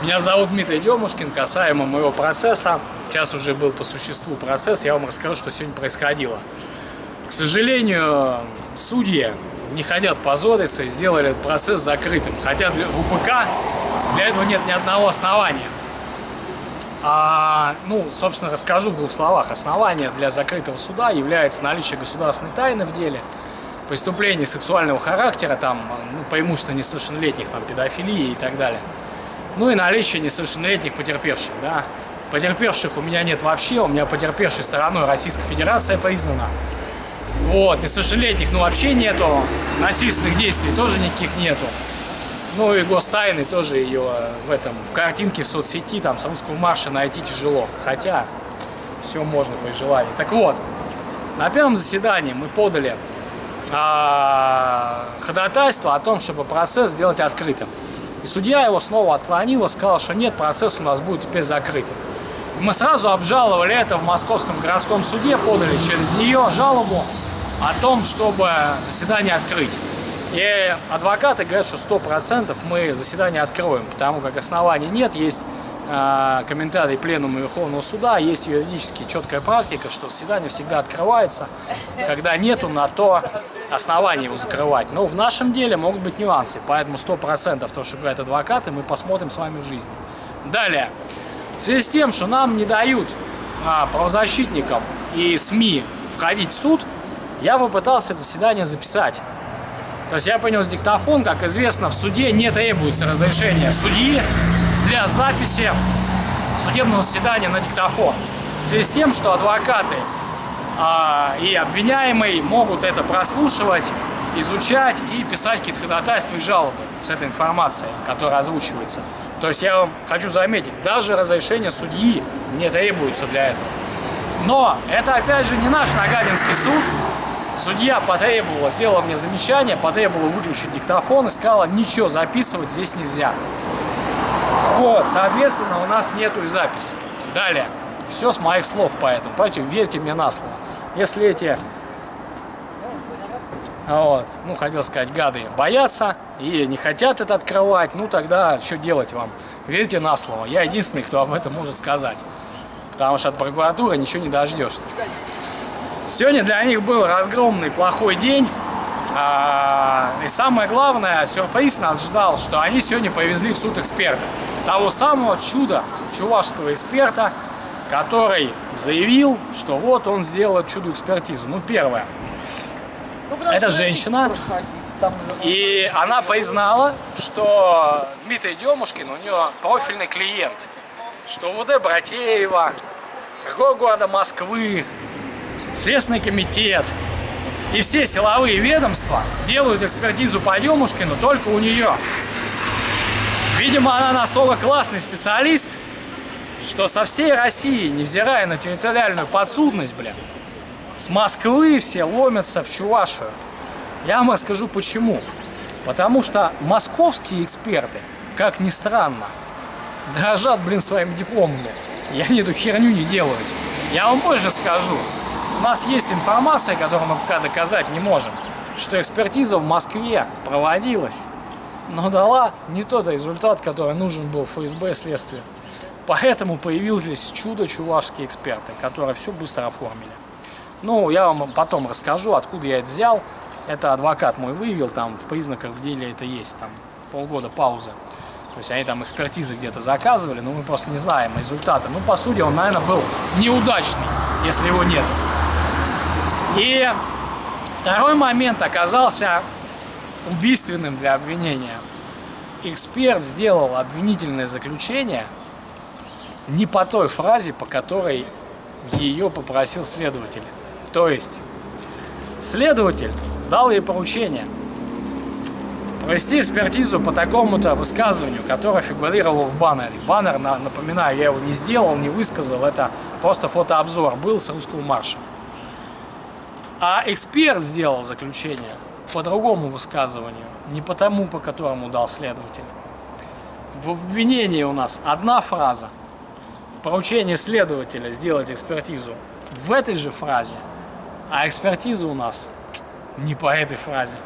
Меня зовут Дмитрий Демушкин. Касаемо моего процесса, сейчас уже был по существу процесс, я вам расскажу, что сегодня происходило. К сожалению, судьи не хотят позориться и сделали этот процесс закрытым. Хотя для УПК для этого нет ни одного основания. А, ну, собственно, расскажу в двух словах. Основание для закрытого суда является наличие государственной тайны в деле, преступлений сексуального характера, там, ну, преимущественно несовершеннолетних, там, педофилии и так далее. Ну и наличие несовершеннолетних потерпевших, да. Потерпевших у меня нет вообще, у меня потерпевшей стороной Российская Федерация признана. Вот, несовершеннолетних, ну вообще нету, насильственных действий тоже никаких нету. Ну и гостайны тоже ее в этом, в картинке в соцсети, там, с русского марша найти тяжело. Хотя, все можно при желании. Так вот, на первом заседании мы подали а, ходатайство о том, чтобы процесс сделать открытым. И судья его снова отклонила, сказал, что нет, процесс у нас будет теперь закрытым. Мы сразу обжаловали это в Московском городском суде, подали через нее жалобу о том, чтобы заседание открыть. И адвокаты говорят, что сто процентов мы заседание откроем, потому как оснований нет, есть комментарий Пленума Верховного Суда, есть юридически четкая практика, что заседание всегда открывается, когда нету на то оснований его закрывать. Но в нашем деле могут быть нюансы, поэтому сто процентов то, что говорят адвокаты, мы посмотрим с вами в жизни. Далее. В связи с тем, что нам не дают а, правозащитникам и СМИ входить в суд, я попытался это заседание записать. То есть я принес диктофон, как известно, в суде не требуется разрешение судьи для записи судебного заседания на диктофон. В связи с тем, что адвокаты а, и обвиняемый могут это прослушивать, изучать и писать какие-то ходатайства и жалобы с этой информацией, которая озвучивается. То есть я вам хочу заметить, даже разрешение судьи не требуется для этого. Но это опять же не наш Нагадинский суд, Судья потребовала, сделала мне замечание, потребовала выключить диктофон и сказала, ничего записывать здесь нельзя. Вот, соответственно, у нас нету и записи. Далее, все с моих слов поэтому, поэтому верьте мне на слово. Если эти, вот, ну, хотел сказать, гады боятся и не хотят это открывать, ну, тогда что делать вам? Верьте на слово. Я единственный, кто об этом может сказать. Потому что от прокуратуры ничего не дождешься. Сегодня для них был разгромный плохой день. А, и самое главное, сюрприз нас ждал, что они сегодня повезли в суд эксперта. Того самого чуда чувашского эксперта, который заявил, что вот он сделал чудо-экспертизу. Ну, первое. Ну, Это женщина. И она признала, что Дмитрий Демушкин, у нее профильный клиент. Что УВД Братеева, какого города Москвы, Следственный комитет и все силовые ведомства делают экспертизу по Демушкину только у нее. Видимо, она настолько классный специалист, что со всей России, невзирая на территориальную подсудность, блин, с Москвы все ломятся в Чувашию. Я вам расскажу почему. Потому что московские эксперты, как ни странно, дрожат, блин, своими дипломами. И они эту херню не делают. Я вам больше скажу. У нас есть информация, которую мы пока доказать не можем, что экспертиза в Москве проводилась, но дала не тот результат, который нужен был ФСБ следствию. Поэтому появились чудо-чувашские эксперты, которые все быстро оформили. Ну, я вам потом расскажу, откуда я это взял. Это адвокат мой вывел, там в признаках в деле это есть, там полгода паузы. То есть они там экспертизы где-то заказывали, но мы просто не знаем результаты. Ну, по сути, он, наверное, был неудачный, если его нет. И второй момент оказался убийственным для обвинения. Эксперт сделал обвинительное заключение не по той фразе, по которой ее попросил следователь. То есть, следователь дал ей поручение провести экспертизу по такому-то высказыванию, которое фигурировало в баннере. Баннер, напоминаю, я его не сделал, не высказал, это просто фотообзор был с русского марша. А эксперт сделал заключение по другому высказыванию, не по тому, по которому дал следователь. В обвинении у нас одна фраза, поручение следователя сделать экспертизу в этой же фразе, а экспертиза у нас не по этой фразе.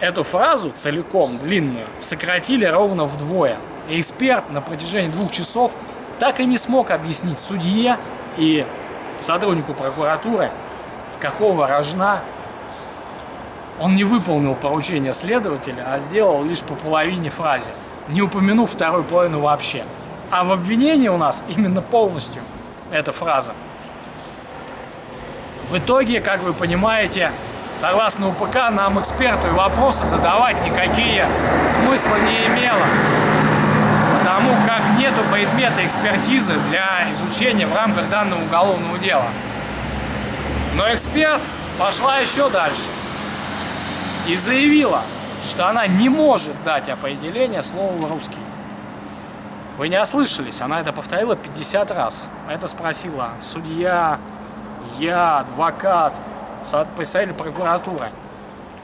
эту фразу целиком, длинную, сократили ровно вдвое. И эксперт на протяжении двух часов так и не смог объяснить судье и сотруднику прокуратуры, с какого рожна он не выполнил поручение следователя, а сделал лишь по половине фразе, не упомянув вторую половину вообще. А в обвинении у нас именно полностью эта фраза. В итоге, как вы понимаете, согласно УПК, нам эксперту и вопросы задавать никакие смысла не имело. Потому как нету предмета экспертизы для изучения в рамках данного уголовного дела. Но эксперт пошла еще дальше и заявила, что она не может дать определение слову «русский». Вы не ослышались, она это повторила 50 раз. Это спросила судья, я, адвокат, представитель прокуратуры.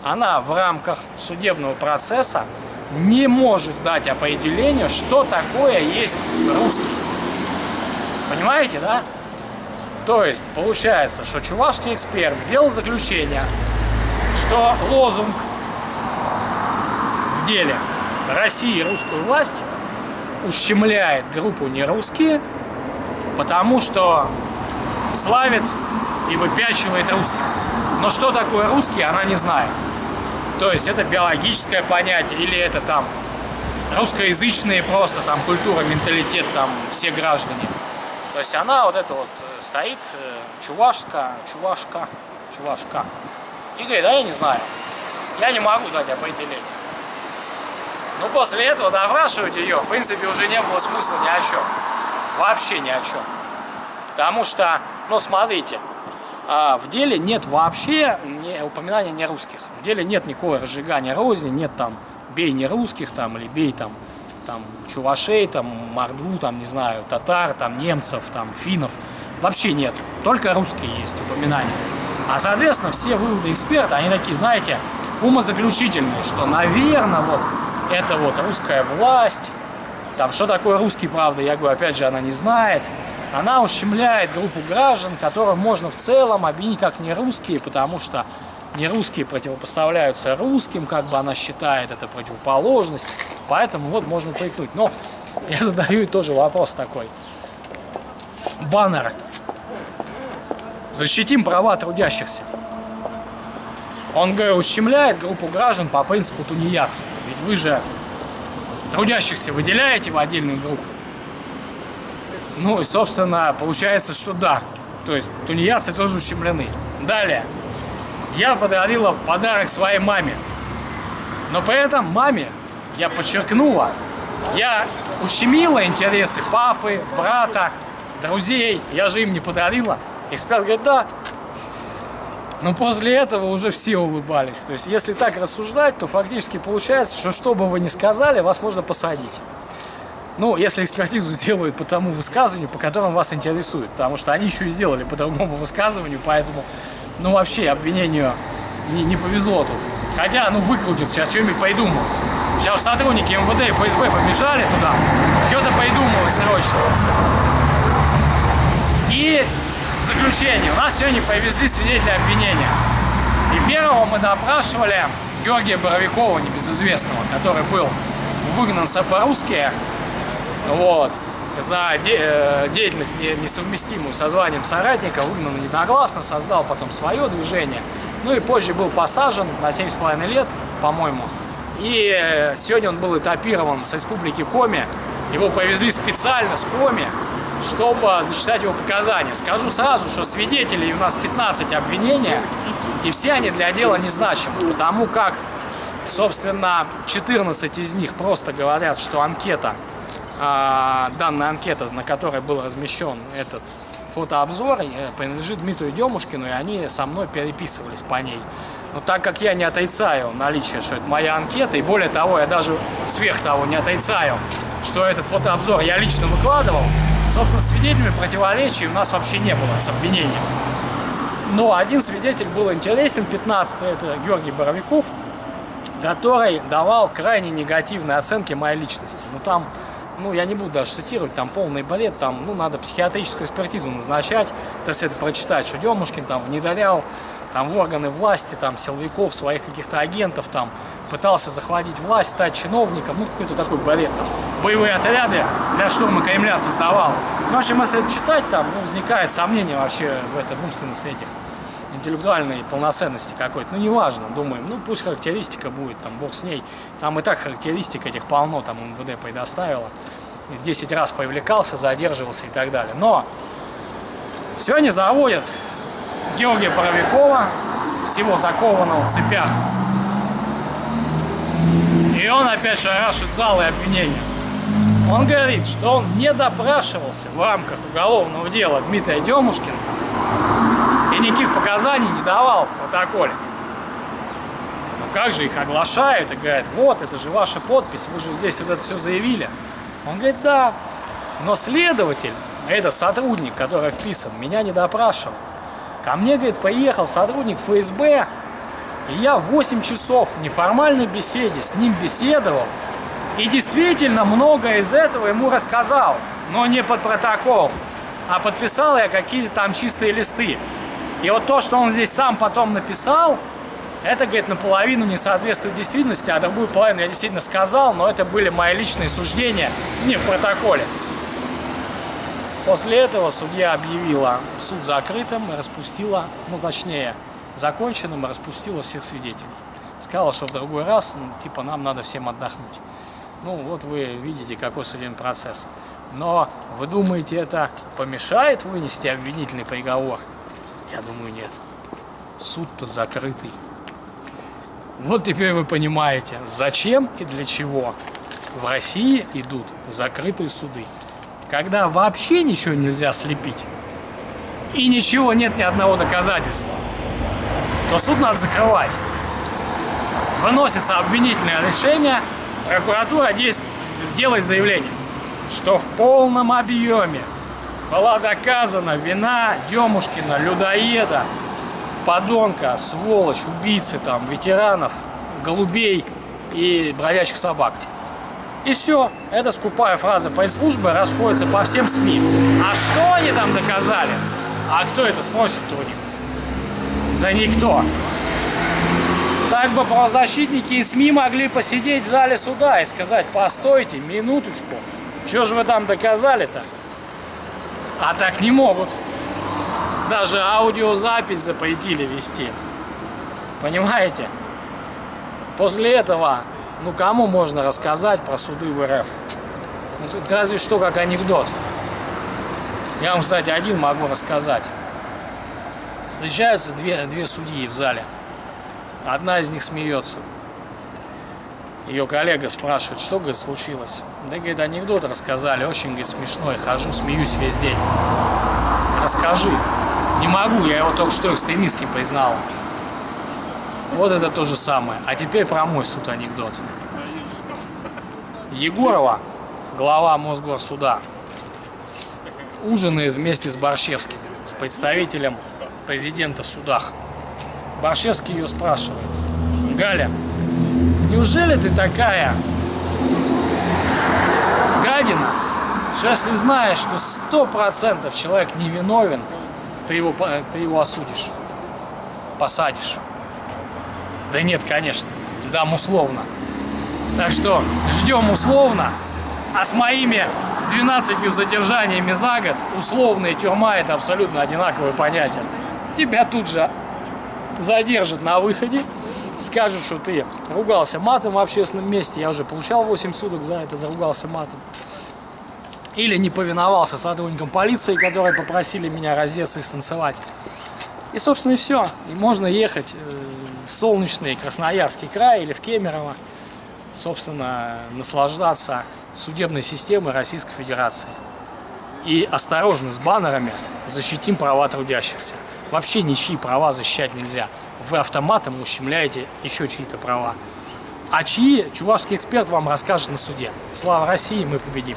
Она в рамках судебного процесса не может дать определение, что такое есть русский. Понимаете, да? То есть, получается, что чувашский эксперт сделал заключение, что лозунг в деле России русскую власть ущемляет группу нерусские, потому что славит и выпячивает русских. Но что такое русский, она не знает. То есть это биологическое понятие или это там русскоязычные просто там культура, менталитет там все граждане. То есть она вот это вот э, стоит, э, чувашка, чувашка, чувашка. И говорит, а я не знаю, я не могу дать определение. Ну, после этого допрашивать ее, в принципе, уже не было смысла ни о чем. Вообще ни о чем. Потому что, ну, смотрите, а, в деле нет вообще не, упоминания не русских. В деле нет никакого разжигания розни, нет там бей не русских там или бей там там чувашей, там мордву, там не знаю, татар, там немцев, там финнов. Вообще нет. Только русские есть упоминания. А соответственно все выводы эксперта, они такие, знаете, умозаключительные, что, наверное, вот это вот русская власть, там, что такое русский, правда, я говорю, опять же, она не знает. Она ущемляет группу граждан, которым можно в целом обвинить как не русские, потому что не русские противопоставляются русским, как бы она считает это противоположность. Поэтому вот можно прикнуть. Но я задаю тоже вопрос такой. Баннер. Защитим права трудящихся. Он, говорю, ущемляет группу граждан по принципу тунеядца. Ведь вы же трудящихся выделяете в отдельную группу. Ну и, собственно, получается, что да. То есть тунеядцы тоже ущемлены. Далее. Я подарила подарок своей маме. Но при этом маме я подчеркнула, я ущемила интересы папы, брата, друзей. Я же им не подарила. Эксперт говорит, да, но после этого уже все улыбались. То есть, если так рассуждать, то фактически получается, что что бы вы ни сказали, вас можно посадить. Ну, если экспертизу сделают по тому высказыванию, по которому вас интересует. Потому что они еще и сделали по другому высказыванию, поэтому, ну, вообще обвинению не, не повезло тут. Хотя, ну, выкрутят сейчас, что-нибудь придумают. Сейчас сотрудники МВД и ФСБ побежали туда, что-то придумывать срочно. И в заключение, у нас сегодня повезли свидетеля обвинения. И первого мы допрашивали Георгия Боровикова, небезызвестного, который был выгнан с по-русски, вот, за де э, деятельность несовместимую со званием соратника, выгнан единогласно, создал потом свое движение, ну и позже был посажен на 7,5 лет, по-моему, и э, сегодня он был этапирован с республики Коми, его повезли специально с Коми, чтобы зачитать его показания. Скажу сразу, что свидетелей у нас 15 обвинения, и все они для дела незначимы, потому как, собственно, 14 из них просто говорят, что анкета, данная анкета, на которой был размещен этот фотообзор, э, принадлежит Дмитрию Демушкину, и они со мной переписывались по ней. Но так как я не отрицаю наличие, что это моя анкета, и более того, я даже сверх того не отрицаю, что этот фотообзор я лично выкладывал, Собственно, свидетелями противоречий у нас вообще не было с обвинением. Но один свидетель был интересен, 15 это Георгий Боровиков, который давал крайне негативные оценки моей личности. Ну там, ну я не буду даже цитировать, там полный балет, там, ну надо психиатрическую экспертизу назначать, то есть это прочитать, что Демушкин там внедрял там в органы власти, там силовиков, своих каких-то агентов, там пытался захватить власть, стать чиновником, ну какой-то такой балет там. Боевые отряды для штурма Кремля создавал. В общем, если это читать, там ну, возникает сомнение вообще в этом умственности этих интеллектуальной полноценности какой-то. Ну, неважно, думаем, ну, пусть характеристика будет, там, бог с ней. Там и так характеристик этих полно, там, МВД предоставила. 10 раз привлекался, задерживался и так далее. Но сегодня заводят Георгия Боровикова, всего закованного в цепях. И он опять шарашит залы обвинения. Он говорит, что он не допрашивался в рамках уголовного дела Дмитрия Демушкина и никаких показаний не давал в протоколе. Ну как же их оглашают и говорят, вот, это же ваша подпись, вы же здесь вот это все заявили. Он говорит, да, но следователь, это сотрудник, который вписан, меня не допрашивал. Ко мне, говорит, поехал сотрудник ФСБ, и я 8 часов в неформальной беседе с ним беседовал, и действительно многое из этого ему рассказал, но не под протокол, а подписал я какие-то там чистые листы. И вот то, что он здесь сам потом написал, это, говорит, наполовину не соответствует действительности, а другую половину я действительно сказал, но это были мои личные суждения, не в протоколе. После этого судья объявила суд закрытым и распустила, ну точнее, законченным и распустила всех свидетелей. Сказала, что в другой раз, ну, типа, нам надо всем отдохнуть. Ну, вот вы видите, какой судебный процесс. Но вы думаете, это помешает вынести обвинительный приговор? Я думаю, нет. Суд-то закрытый. Вот теперь вы понимаете, зачем и для чего в России идут закрытые суды. Когда вообще ничего нельзя слепить, и ничего нет ни одного доказательства, то суд надо закрывать. Выносится обвинительное решение, прокуратура сделает заявление, что в полном объеме была доказана вина Демушкина, людоеда, подонка, сволочь, убийцы, там, ветеранов, голубей и бродячих собак. И все. Эта скупая фраза пресс-службы расходится по всем СМИ. А что они там доказали? А кто это спросит у них? Да никто. Так бы правозащитники и СМИ могли посидеть в зале суда и сказать, постойте, минуточку, что же вы там доказали-то? А так не могут. Даже аудиозапись запретили вести. Понимаете? После этого, ну кому можно рассказать про суды в РФ? Ну, разве что как анекдот. Я вам, кстати, один могу рассказать. Встречаются две, две судьи в зале. Одна из них смеется. Ее коллега спрашивает, что, говорит, случилось. Да, говорит, анекдот рассказали, очень, говорит, смешной, хожу, смеюсь весь день. Расскажи. Не могу, я его только что экстремистским признал. Вот это то же самое. А теперь про мой суд анекдот. Егорова, глава Мосгорсуда, ужинает вместе с Борщевским, с представителем президента в судах. Борщевский ее спрашивает. Галя, неужели ты такая гадина, что если знаешь, что сто процентов человек невиновен, ты его, ты его осудишь, посадишь? Да нет, конечно, дам условно. Так что ждем условно, а с моими 12 задержаниями за год условная тюрьма это абсолютно одинаковое понятие. Тебя тут же задержат на выходе, скажут, что ты ругался матом в общественном месте, я уже получал 8 суток за это, заругался матом. Или не повиновался сотрудникам полиции, которые попросили меня раздеться и станцевать. И, собственно, и все. И можно ехать э, в солнечный Красноярский край или в Кемерово, собственно, наслаждаться судебной системой Российской Федерации. И осторожно с баннерами защитим права трудящихся. Вообще ничьи права защищать нельзя. Вы автоматом ущемляете еще чьи-то права. А чьи, чувашский эксперт вам расскажет на суде. Слава России, мы победим.